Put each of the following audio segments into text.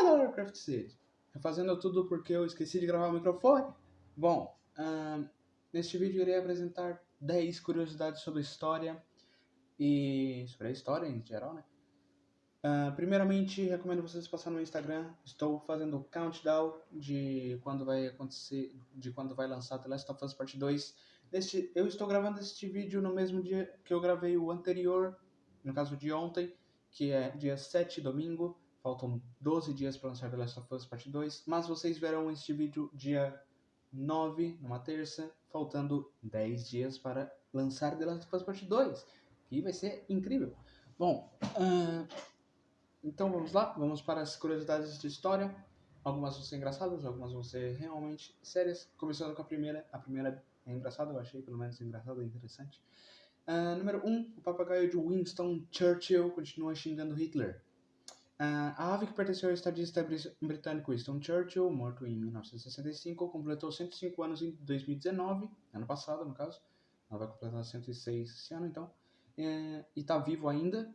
Fala, Warcraft City! Fazendo tudo porque eu esqueci de gravar o microfone. Bom, uh, neste vídeo irei apresentar 10 curiosidades sobre história e sobre a história em geral, né? Uh, primeiramente, recomendo vocês passarem no Instagram. Estou fazendo o countdown de quando vai acontecer, de quando vai lançar The Last of Us Part 2. Neste, eu estou gravando este vídeo no mesmo dia que eu gravei o anterior, no caso de ontem, que é dia 7, domingo. Faltam 12 dias para lançar The Last of Us Parte 2, mas vocês verão este vídeo dia 9, numa terça, faltando 10 dias para lançar The Last of Us Parte 2, que vai ser incrível. Bom, uh, então vamos lá, vamos para as curiosidades de história. Algumas vão ser engraçadas, algumas vão ser realmente sérias. Começando com a primeira, a primeira é engraçada, eu achei pelo menos engraçada e interessante. Uh, número 1, um, o papagaio de Winston Churchill continua xingando Hitler. Uh, a ave que pertenceu ao estadista britânico Winston Churchill, morto em 1965, completou 105 anos em 2019, ano passado no caso. Ela vai completar 106 esse ano então. É, e está vivo ainda.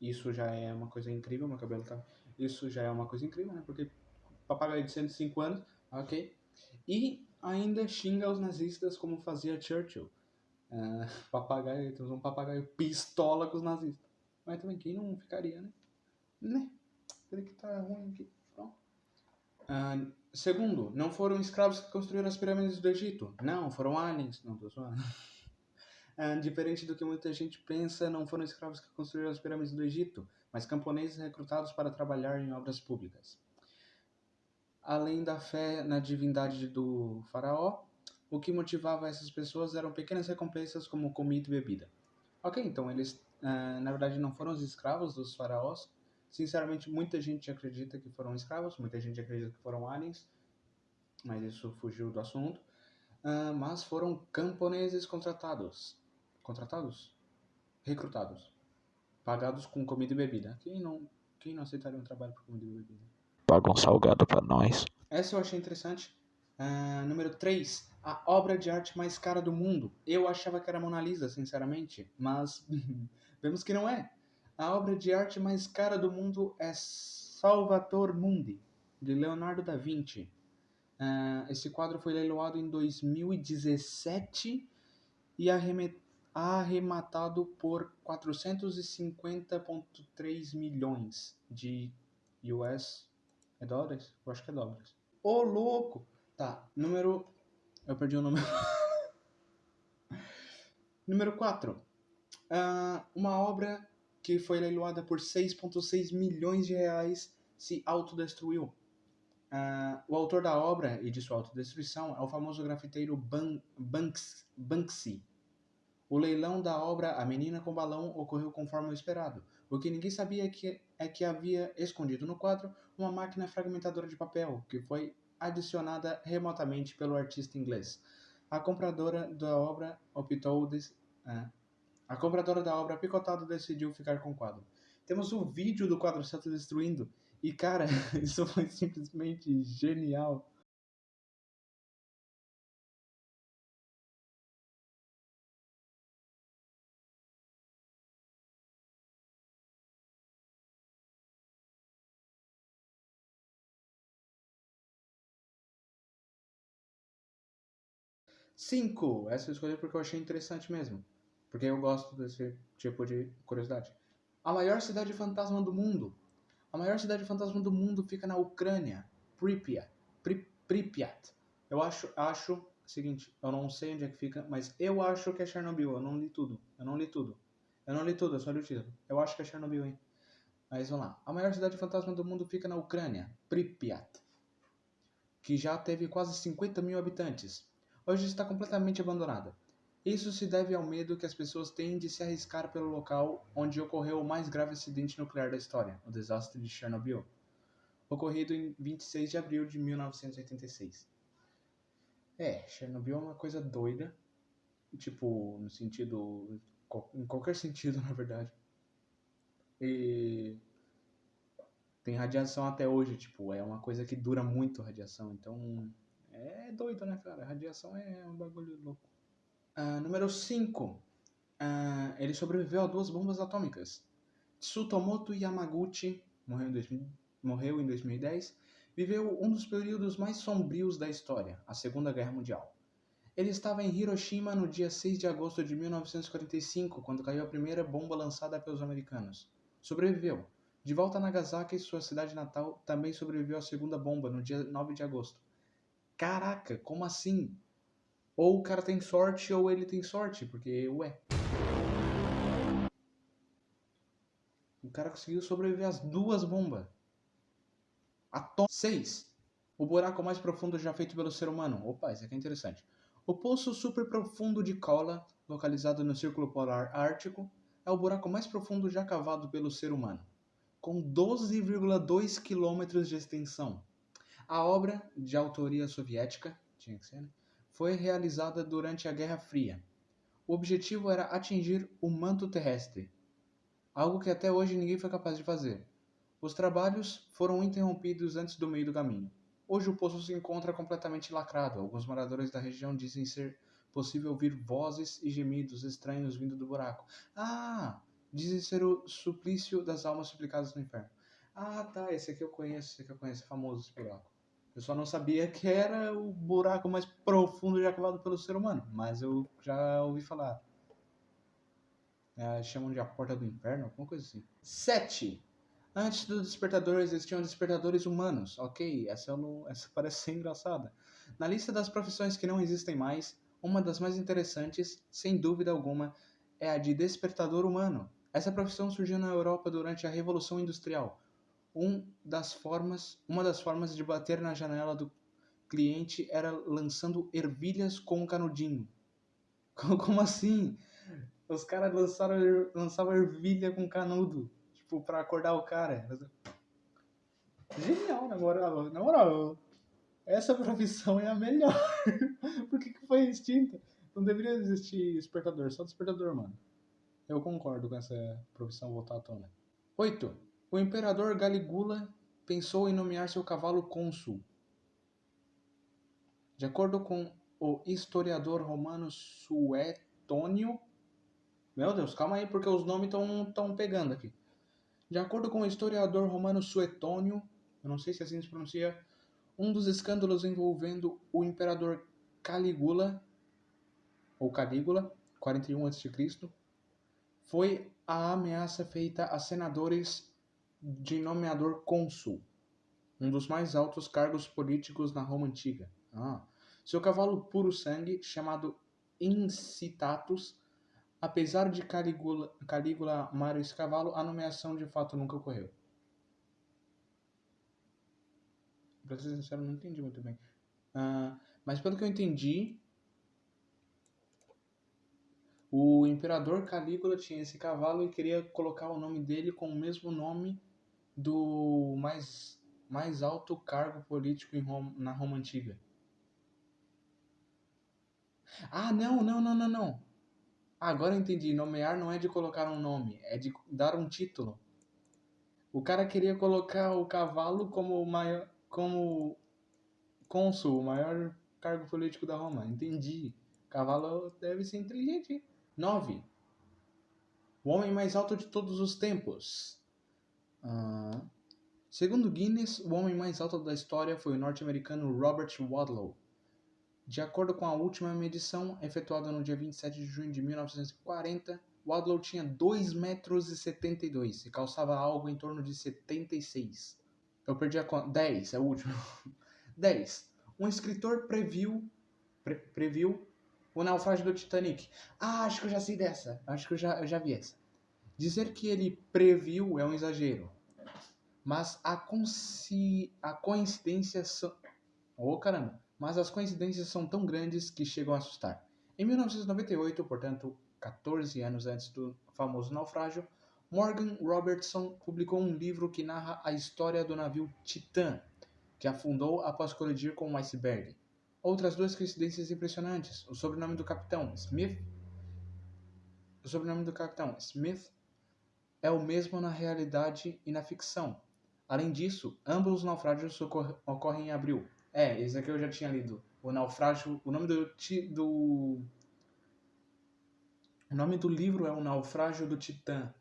Isso já é uma coisa incrível, meu cabelo tá. Isso já é uma coisa incrível, né? Porque papagaio de 105 anos, ok. E ainda xinga os nazistas como fazia Churchill. Uh, papagaio, temos um papagaio pistola com os nazistas. Mas também quem não ficaria, né? Né? Peraí que tá ruim aqui. Pronto. Segundo, não foram escravos que construíram as pirâmides do Egito. Não, foram aliens. Não, tô zoando. Diferente do que muita gente pensa, não foram escravos que construíram as pirâmides do Egito, mas camponeses recrutados para trabalhar em obras públicas. Além da fé na divindade do faraó, o que motivava essas pessoas eram pequenas recompensas como comida e bebida. Ok, então eles uh, na verdade não foram os escravos dos faraós. Sinceramente, muita gente acredita que foram escravos, muita gente acredita que foram aliens, mas isso fugiu do assunto. Uh, mas foram camponeses contratados. Contratados? Recrutados. Pagados com comida e bebida. Quem não, quem não aceitaria um trabalho por comida e bebida? Paga um salgado para nós. Essa eu achei interessante. Uh, número 3. A obra de arte mais cara do mundo. Eu achava que era Mona Lisa, sinceramente, mas vemos que não é. A obra de arte mais cara do mundo é Salvator Mundi, de Leonardo da Vinci. Uh, esse quadro foi leiloado em 2017 e arrematado por 450,3 milhões de US. É dólares? Eu acho que é dólares. Ô, louco! Tá, número. Eu perdi o número. número 4. Uh, ah, uma obra que foi leiloada por 6,6 milhões de reais se autodestruiu. Uh, o autor da obra e de sua autodestruição é o famoso grafiteiro Ban Banks Banksy. O leilão da obra A Menina com Balão ocorreu conforme o esperado. O que ninguém sabia é que, é que havia escondido no quadro uma máquina fragmentadora de papel, que foi adicionada remotamente pelo artista inglês. A compradora da obra optou de, é, a compradora da obra picotado decidiu ficar com o quadro. Temos o um vídeo do quadro se destruindo e cara, isso foi simplesmente genial. 5. Essa eu escolhi porque eu achei interessante mesmo. Porque eu gosto desse tipo de curiosidade. A maior cidade fantasma do mundo. A maior cidade fantasma do mundo fica na Ucrânia. Pripyat. Pri Pripyat. Eu acho, acho seguinte, eu não sei onde é que fica, mas eu acho que é Chernobyl. Eu não li tudo. Eu não li tudo. Eu não li tudo, eu só li o título. Eu acho que é Chernobyl, hein? Mas vamos lá. A maior cidade fantasma do mundo fica na Ucrânia. Pripyat. Que já teve quase 50 mil habitantes hoje está completamente abandonada. Isso se deve ao medo que as pessoas têm de se arriscar pelo local onde ocorreu o mais grave acidente nuclear da história, o desastre de Chernobyl, ocorrido em 26 de abril de 1986. É, Chernobyl é uma coisa doida, tipo, no sentido. em qualquer sentido, na verdade. E. tem radiação até hoje, tipo, é uma coisa que dura muito radiação, então é doido, né, cara? A radiação é um bagulho louco. Uh, número 5. Uh, ah, ele sobreviveu a duas bombas atômicas. Tsutomoto Yamaguchi morreu em morreu em 2010, viveu um dos períodos mais sombrios da história, a Segunda Guerra Mundial. Ele estava em Hiroshima no dia 6 de agosto de 1945, quando caiu a primeira bomba lançada pelos americanos. Sobreviveu. De volta a Nagasaki, sua cidade natal, também sobreviveu à segunda bomba no dia 9 de agosto. Caraca, como assim? Ou o cara tem sorte ou ele tem sorte, porque ué. O cara conseguiu sobreviver às duas bombas. Atom 6. O buraco mais profundo já feito pelo ser humano. Opa, isso aqui é interessante. O poço superprofundo de Kola, localizado no Círculo Polar Ártico, é o buraco mais profundo já cavado pelo ser humano, com 12,2 quilômetros de extensão. A obra, de autoria soviética, tinha que ser, né? foi realizada durante a Guerra Fria. O objetivo era atingir o manto terrestre, algo que até hoje ninguém foi capaz de fazer. Os trabalhos foram interrompidos antes do meio do caminho. Hoje o poço se encontra completamente lacrado. Alguns moradores da região dizem ser possível ouvir vozes e gemidos estranhos vindo do buraco. Ah! Dizem ser o suplício das almas suplicadas no inferno. Ah, tá, esse aqui eu conheço, esse aqui eu conheço, é famoso esse buraco. Eu só não sabia que era o buraco mais profundo já cavado pelo ser humano, mas eu já ouvi falar. É, chamam de a porta do inferno, alguma coisa assim. 7. Antes do despertador existiam despertadores humanos. Ok, essa, não, essa parece ser engraçada. Na lista das profissões que não existem mais, uma das mais interessantes, sem dúvida alguma, é a de despertador humano. Essa profissão surgiu na Europa durante a Revolução Industrial. Um das formas, uma das formas de bater na janela do cliente era lançando ervilhas com um canudinho. Como assim? Os caras lançaram, lançavam ervilha com canudo tipo, pra acordar o cara. Genial, na moral. Na moral, essa profissão é a melhor. Por que, que foi extinta? Não deveria existir despertador, só despertador, mano. Eu concordo com essa profissão voltar à tona. 8. O imperador Galigula pensou em nomear seu cavalo cônsul. De acordo com o historiador romano Suetônio. Meu Deus, calma aí, porque os nomes estão pegando aqui. De acordo com o historiador romano Suetônio, eu não sei se assim se pronuncia, um dos escândalos envolvendo o imperador Calígula, ou Calígula, 41 a.C., foi a ameaça feita a senadores de nomeador cônsul, um dos mais altos cargos políticos na Roma antiga. Ah. Seu cavalo puro sangue, chamado Incitatus, Apesar de Calígula, Calígula amar esse cavalo, a nomeação de fato nunca ocorreu. Pra ser sincero, não entendi muito bem. Uh, mas pelo que eu entendi, o imperador Calígula tinha esse cavalo e queria colocar o nome dele com o mesmo nome do mais, mais alto cargo político Roma, na Roma Antiga. Ah, não, não, não, não, não. Agora eu entendi. Nomear não é de colocar um nome, é de dar um título. O cara queria colocar o cavalo como maior, como cônsul, o maior cargo político da Roma. Entendi. Cavalo deve ser inteligente. 9. O homem mais alto de todos os tempos. Uh, segundo Guinness, o homem mais alto da história foi o norte-americano Robert Wadlow de acordo com a última medição, efetuada no dia 27 de junho de 1940, Wadlow tinha 2,72 metros e calçava algo em torno de 76. Eu perdi a conta. 10, é o último. 10. Um escritor previu, pre, previu o naufrágio do Titanic. Ah, acho que eu já sei dessa. Acho que eu já, eu já vi essa. Dizer que ele previu é um exagero. Mas a, consci... a coincidência... Ô, oh, caramba mas as coincidências são tão grandes que chegam a assustar. Em 1998, portanto, 14 anos antes do famoso naufrágio, Morgan Robertson publicou um livro que narra a história do navio Titã, que afundou após colidir com um iceberg. Outras duas coincidências impressionantes: o sobrenome do capitão Smith, o sobrenome do capitão Smith é o mesmo na realidade e na ficção. Além disso, ambos os naufrágios ocorrem em abril, é, esse aqui eu já tinha lido. O Naufrágio. O nome do. do o nome do livro é O Naufrágio do Titã.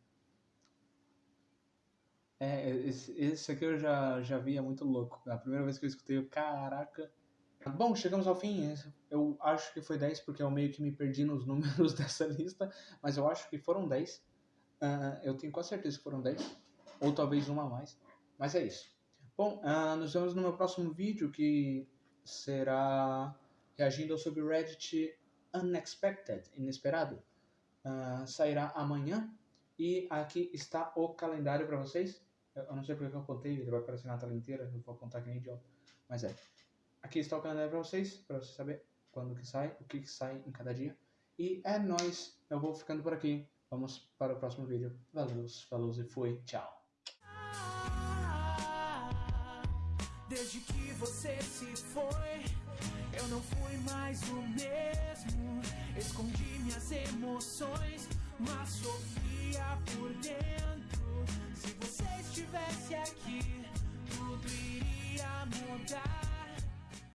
É, esse, esse aqui eu já, já vi, é muito louco. A primeira vez que eu escutei, eu, caraca. Bom, chegamos ao fim. Eu acho que foi 10 porque eu meio que me perdi nos números dessa lista, mas eu acho que foram 10. Uh, eu tenho quase certeza que foram 10, ou talvez uma a mais. Mas é isso. Bom, uh, nos vemos no meu próximo vídeo que será reagindo sobre o Reddit Unexpected, inesperado. Uh, sairá amanhã e aqui está o calendário para vocês. Eu não sei porque eu apontei, ele vai aparecer na tela inteira, eu vou apontar que nem idiota. Mas é. Aqui está o calendário para vocês, para você saber quando que sai, o que, que sai em cada dia. E é nóis, eu vou ficando por aqui. Vamos para o próximo vídeo. Valeu, falou e fui. Tchau. Desde que você se foi, eu não fui mais o mesmo. Escondi minhas emoções, mas sofria por dentro. Se você estivesse aqui, tudo iria mudar.